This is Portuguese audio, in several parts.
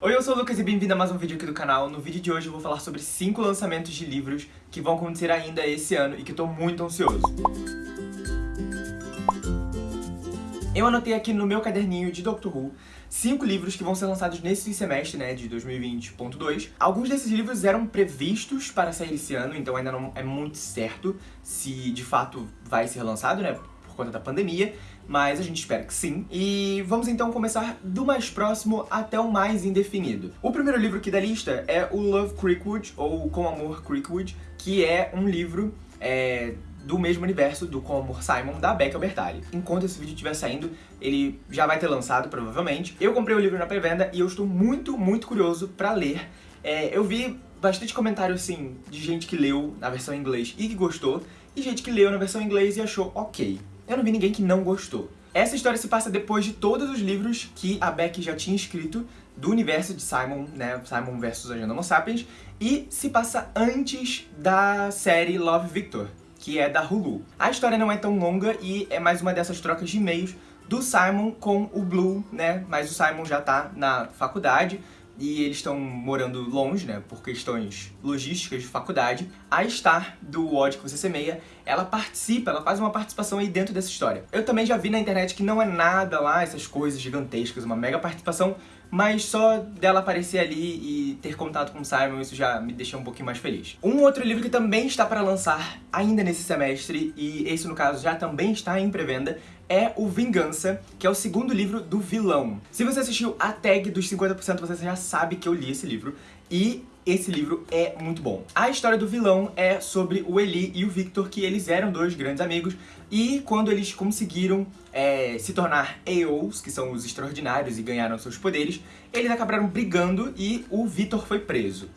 Oi, eu sou o Lucas e bem-vindo a mais um vídeo aqui do canal. No vídeo de hoje eu vou falar sobre 5 lançamentos de livros que vão acontecer ainda esse ano e que eu tô muito ansioso. Eu anotei aqui no meu caderninho de Doctor Who cinco livros que vão ser lançados nesse semestre, né, de 2020.2. Alguns desses livros eram previstos para sair esse ano, então ainda não é muito certo se de fato vai ser lançado, né, conta da pandemia, mas a gente espera que sim. E vamos então começar do mais próximo até o mais indefinido. O primeiro livro aqui da lista é o Love Creekwood, ou Com Amor Creekwood, que é um livro é, do mesmo universo do Com Amor Simon, da Becca Bertali. Enquanto esse vídeo estiver saindo, ele já vai ter lançado, provavelmente. Eu comprei o livro na pré-venda e eu estou muito, muito curioso pra ler. É, eu vi bastante comentário, assim, de gente que leu na versão em inglês e que gostou, e gente que leu na versão em inglês e achou ok eu não vi ninguém que não gostou. Essa história se passa depois de todos os livros que a Beck já tinha escrito do universo de Simon, né, Simon vs Agenda Homo Sapiens, e se passa antes da série Love Victor, que é da Hulu. A história não é tão longa e é mais uma dessas trocas de e-mails do Simon com o Blue, né, mas o Simon já tá na faculdade, e eles estão morando longe, né, por questões logísticas de faculdade. A Star, do Odd que você semeia, ela participa, ela faz uma participação aí dentro dessa história. Eu também já vi na internet que não é nada lá, essas coisas gigantescas, uma mega participação, mas só dela aparecer ali e ter contato com o Simon, isso já me deixa um pouquinho mais feliz. Um outro livro que também está para lançar ainda nesse semestre, e esse no caso já também está em pré-venda, é o Vingança, que é o segundo livro do vilão. Se você assistiu a tag dos 50%, você já sabe que eu li esse livro, e esse livro é muito bom. A história do vilão é sobre o Eli e o Victor, que eles eram dois grandes amigos, e quando eles conseguiram é, se tornar AOs, que são os extraordinários, e ganharam seus poderes, eles acabaram brigando e o Victor foi preso.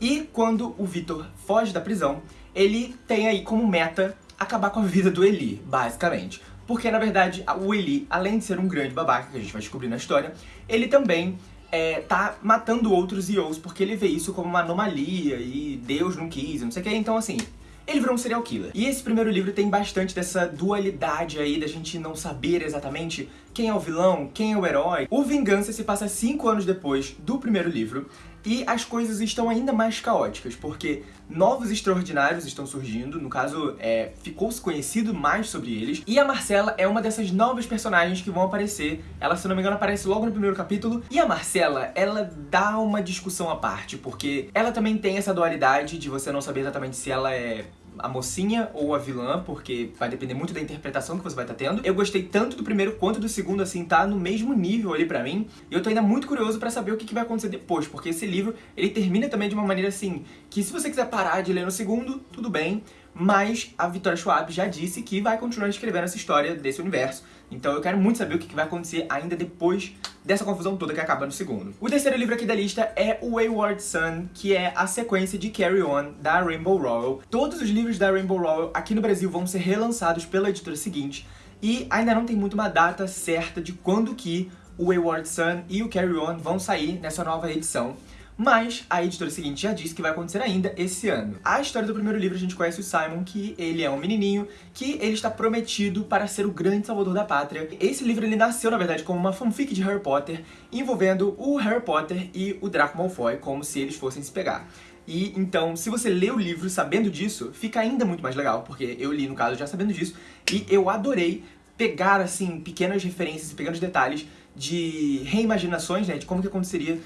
E quando o Victor foge da prisão, ele tem aí como meta acabar com a vida do Eli, basicamente. Porque, na verdade, o Eli, além de ser um grande babaca, que a gente vai descobrir na história, ele também é, tá matando outros EOs porque ele vê isso como uma anomalia e Deus não quis, não sei o que. Então, assim, ele virou um serial killer. E esse primeiro livro tem bastante dessa dualidade aí da gente não saber exatamente quem é o vilão, quem é o herói. O Vingança se passa cinco anos depois do primeiro livro e as coisas estão ainda mais caóticas, porque novos extraordinários estão surgindo, no caso, é, ficou-se conhecido mais sobre eles, e a Marcela é uma dessas novas personagens que vão aparecer, ela, se não me engano, aparece logo no primeiro capítulo, e a Marcela, ela dá uma discussão à parte, porque ela também tem essa dualidade de você não saber exatamente se ela é a mocinha ou a vilã, porque vai depender muito da interpretação que você vai estar tá tendo. Eu gostei tanto do primeiro quanto do segundo, assim, tá no mesmo nível ali pra mim. E eu tô ainda muito curioso pra saber o que, que vai acontecer depois, porque esse livro, ele termina também de uma maneira assim, que se você quiser parar de ler no segundo, tudo bem, mas a Victoria Schwab já disse que vai continuar escrevendo essa história desse universo. Então eu quero muito saber o que vai acontecer ainda depois dessa confusão toda que acaba no segundo. O terceiro livro aqui da lista é o Wayward Son, que é a sequência de Carry On, da Rainbow Rowell. Todos os livros da Rainbow Rowell aqui no Brasil vão ser relançados pela editora seguinte, e ainda não tem muito uma data certa de quando que o Wayward Son e o Carry On vão sair nessa nova edição mas a editora seguinte já disse que vai acontecer ainda esse ano. A história do primeiro livro a gente conhece o Simon, que ele é um menininho, que ele está prometido para ser o grande salvador da pátria. Esse livro ele nasceu, na verdade, como uma fanfic de Harry Potter, envolvendo o Harry Potter e o Draco Malfoy, como se eles fossem se pegar. E então, se você lê o livro sabendo disso, fica ainda muito mais legal, porque eu li, no caso, já sabendo disso, e eu adorei pegar, assim, pequenas referências e pequenos detalhes de reimaginações, né, de como que aconteceria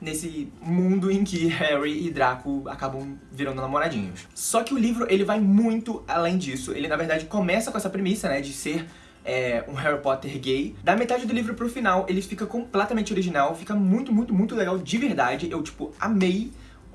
nesse mundo em que Harry e Draco acabam virando namoradinhos. Só que o livro, ele vai muito além disso. Ele, na verdade, começa com essa premissa, né, de ser é, um Harry Potter gay. Da metade do livro pro final, ele fica completamente original, fica muito, muito, muito legal de verdade. Eu, tipo, amei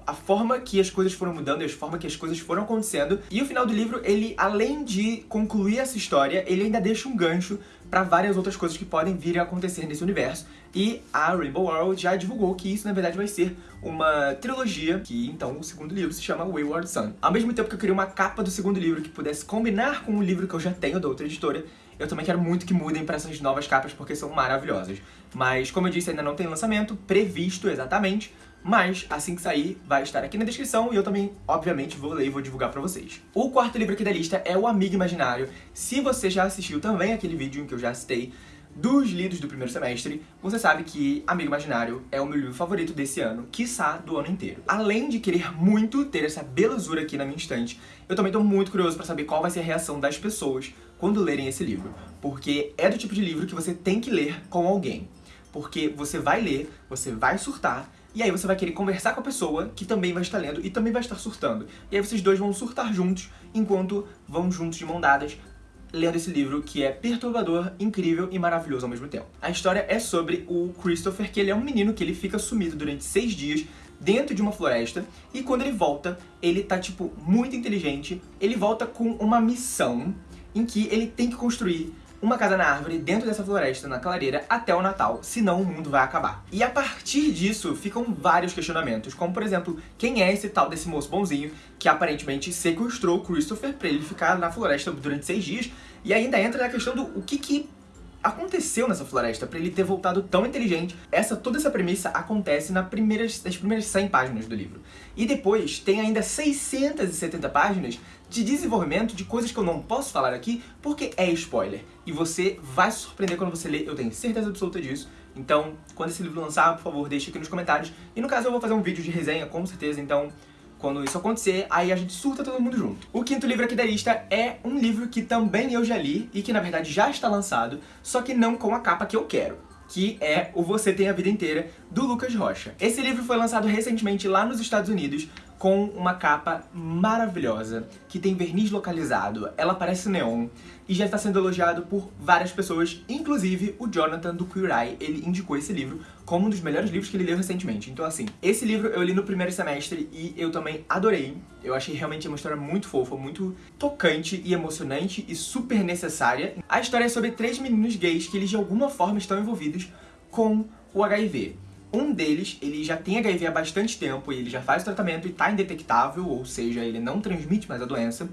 a forma que as coisas foram mudando e a forma que as coisas foram acontecendo. E o final do livro, ele, além de concluir essa história, ele ainda deixa um gancho para várias outras coisas que podem vir a acontecer nesse universo. E a Rainbow World já divulgou que isso, na verdade, vai ser uma trilogia, que então o segundo livro se chama Wayward Son. Ao mesmo tempo que eu queria uma capa do segundo livro que pudesse combinar com o livro que eu já tenho da outra editora, eu também quero muito que mudem para essas novas capas porque são maravilhosas. Mas, como eu disse, ainda não tem lançamento previsto exatamente, mas assim que sair vai estar aqui na descrição e eu também, obviamente, vou ler e vou divulgar pra vocês. O quarto livro aqui da lista é O Amigo Imaginário. Se você já assistiu também aquele vídeo em que eu já citei dos lidos do primeiro semestre, você sabe que Amigo Imaginário é o meu livro favorito desse ano, quiçá do ano inteiro. Além de querer muito ter essa belezura aqui na minha estante, eu também tô muito curioso pra saber qual vai ser a reação das pessoas quando lerem esse livro, porque é do tipo de livro que você tem que ler com alguém. Porque você vai ler, você vai surtar, e aí você vai querer conversar com a pessoa que também vai estar lendo e também vai estar surtando. E aí vocês dois vão surtar juntos, enquanto vão juntos de mão dadas lendo esse livro que é perturbador, incrível e maravilhoso ao mesmo tempo. A história é sobre o Christopher, que ele é um menino que ele fica sumido durante seis dias dentro de uma floresta, e quando ele volta, ele tá, tipo, muito inteligente, ele volta com uma missão em que ele tem que construir uma casa na árvore dentro dessa floresta, na clareira, até o Natal, senão o mundo vai acabar. E a partir disso, ficam vários questionamentos, como por exemplo, quem é esse tal desse moço bonzinho que aparentemente sequestrou Christopher pra ele ficar na floresta durante seis dias, e ainda entra na questão do o que que aconteceu nessa floresta para ele ter voltado tão inteligente. Essa toda essa premissa acontece nas primeiras, nas primeiras 100 páginas do livro. E depois tem ainda 670 páginas de desenvolvimento de coisas que eu não posso falar aqui porque é spoiler. E você vai se surpreender quando você ler, eu tenho certeza absoluta disso. Então, quando esse livro lançar, por favor, deixe aqui nos comentários. E no caso eu vou fazer um vídeo de resenha, com certeza, então quando isso acontecer, aí a gente surta todo mundo junto. O quinto livro aqui da lista é um livro que também eu já li e que na verdade já está lançado, só que não com a capa que eu quero que é o Você Tem a Vida Inteira, do Lucas Rocha. Esse livro foi lançado recentemente lá nos Estados Unidos, com uma capa maravilhosa, que tem verniz localizado, ela parece neon, e já está sendo elogiado por várias pessoas, inclusive o Jonathan do Queer Eye, ele indicou esse livro como um dos melhores livros que ele leu recentemente. Então assim, esse livro eu li no primeiro semestre e eu também adorei. Eu achei realmente uma história muito fofa, muito tocante e emocionante e super necessária. A história é sobre três meninos gays que eles de alguma forma estão envolvidos com o HIV. Um deles, ele já tem HIV há bastante tempo e ele já faz tratamento e tá indetectável, ou seja, ele não transmite mais a doença.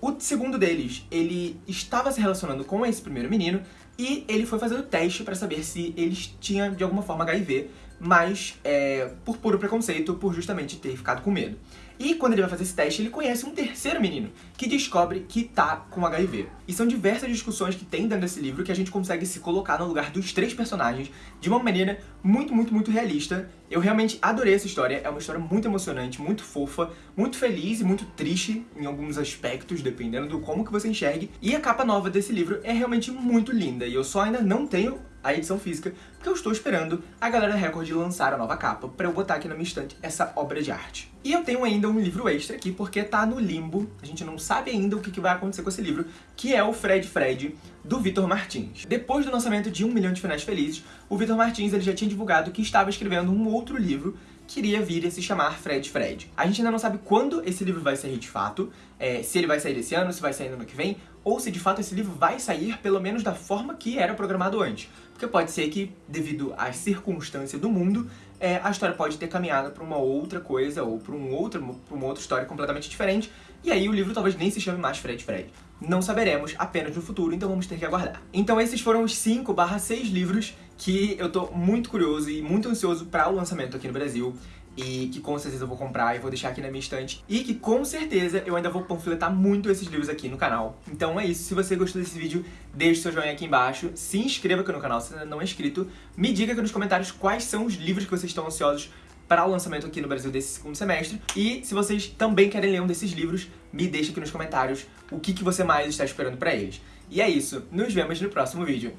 O segundo deles, ele estava se relacionando com esse primeiro menino e ele foi fazer o teste para saber se eles tinham de alguma forma HIV, mas é, por puro preconceito, por justamente ter ficado com medo. E quando ele vai fazer esse teste, ele conhece um terceiro menino, que descobre que tá com HIV. E são diversas discussões que tem dentro desse livro que a gente consegue se colocar no lugar dos três personagens de uma maneira muito, muito, muito realista. Eu realmente adorei essa história, é uma história muito emocionante, muito fofa, muito feliz e muito triste em alguns aspectos, dependendo do como que você enxergue. E a capa nova desse livro é realmente muito linda, e eu só ainda não tenho a edição física, porque eu estou esperando a galera Record lançar a nova capa para eu botar aqui na minha estante essa obra de arte. E eu tenho ainda um livro extra aqui, porque tá no limbo, a gente não sabe ainda o que vai acontecer com esse livro, que é o Fred Fred, do Vitor Martins. Depois do lançamento de Um Milhão de Finais Felizes, o Vitor Martins ele já tinha divulgado que estava escrevendo um outro livro que iria vir a se chamar Fred Fred. A gente ainda não sabe quando esse livro vai sair de fato, é, se ele vai sair esse ano, se vai sair no ano que vem, ou se de fato esse livro vai sair pelo menos da forma que era programado antes. Porque pode ser que, devido às circunstâncias do mundo, é, a história pode ter caminhado para uma outra coisa, ou para um outro, uma outra história completamente diferente, e aí o livro talvez nem se chame mais Fred Fred. Não saberemos apenas no futuro, então vamos ter que aguardar. Então esses foram os 5 barra 6 livros que eu tô muito curioso e muito ansioso para o lançamento aqui no Brasil e que com certeza eu vou comprar e vou deixar aqui na minha estante e que com certeza eu ainda vou panfletar muito esses livros aqui no canal. Então é isso, se você gostou desse vídeo, deixe seu joinha aqui embaixo, se inscreva aqui no canal se ainda não é inscrito, me diga aqui nos comentários quais são os livros que vocês estão ansiosos para o lançamento aqui no Brasil desse segundo semestre. E se vocês também querem ler um desses livros, me deixe aqui nos comentários o que, que você mais está esperando para eles. E é isso, nos vemos no próximo vídeo.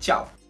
Tchau!